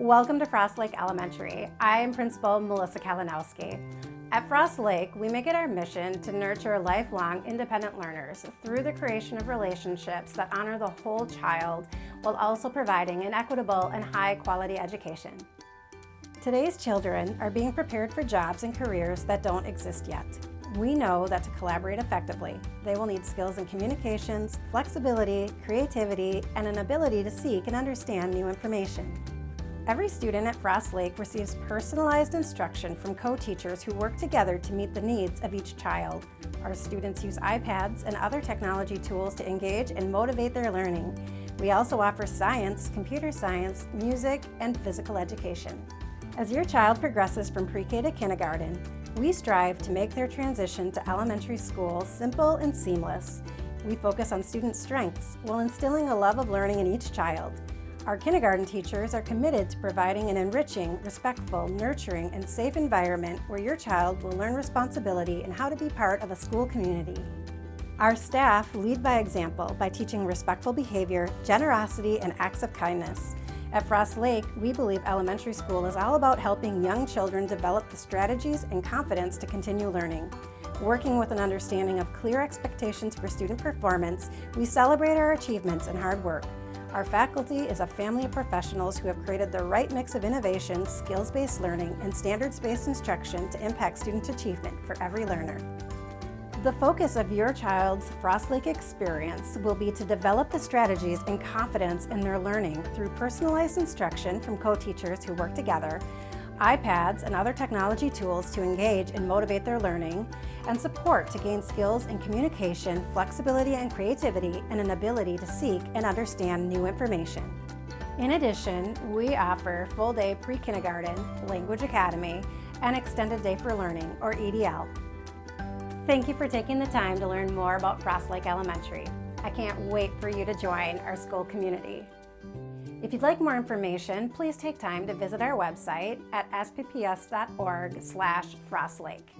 Welcome to Frost Lake Elementary. I am Principal Melissa Kalinowski. At Frost Lake, we make it our mission to nurture lifelong independent learners through the creation of relationships that honor the whole child while also providing an equitable and high quality education. Today's children are being prepared for jobs and careers that don't exist yet. We know that to collaborate effectively, they will need skills in communications, flexibility, creativity, and an ability to seek and understand new information. Every student at Frost Lake receives personalized instruction from co-teachers who work together to meet the needs of each child. Our students use iPads and other technology tools to engage and motivate their learning. We also offer science, computer science, music, and physical education. As your child progresses from pre-K to kindergarten, we strive to make their transition to elementary school simple and seamless. We focus on student strengths while instilling a love of learning in each child. Our kindergarten teachers are committed to providing an enriching, respectful, nurturing, and safe environment where your child will learn responsibility and how to be part of a school community. Our staff lead by example by teaching respectful behavior, generosity, and acts of kindness. At Frost Lake, we believe elementary school is all about helping young children develop the strategies and confidence to continue learning. Working with an understanding of clear expectations for student performance, we celebrate our achievements and hard work. Our faculty is a family of professionals who have created the right mix of innovation, skills-based learning, and standards-based instruction to impact student achievement for every learner. The focus of your child's Frost Lake experience will be to develop the strategies and confidence in their learning through personalized instruction from co-teachers who work together, iPads and other technology tools to engage and motivate their learning, and support to gain skills in communication, flexibility and creativity, and an ability to seek and understand new information. In addition, we offer full-day pre-kindergarten, language academy, and extended day for learning, or EDL. Thank you for taking the time to learn more about Frost Lake Elementary. I can't wait for you to join our school community. If you'd like more information, please take time to visit our website at spps.org slash frostlake.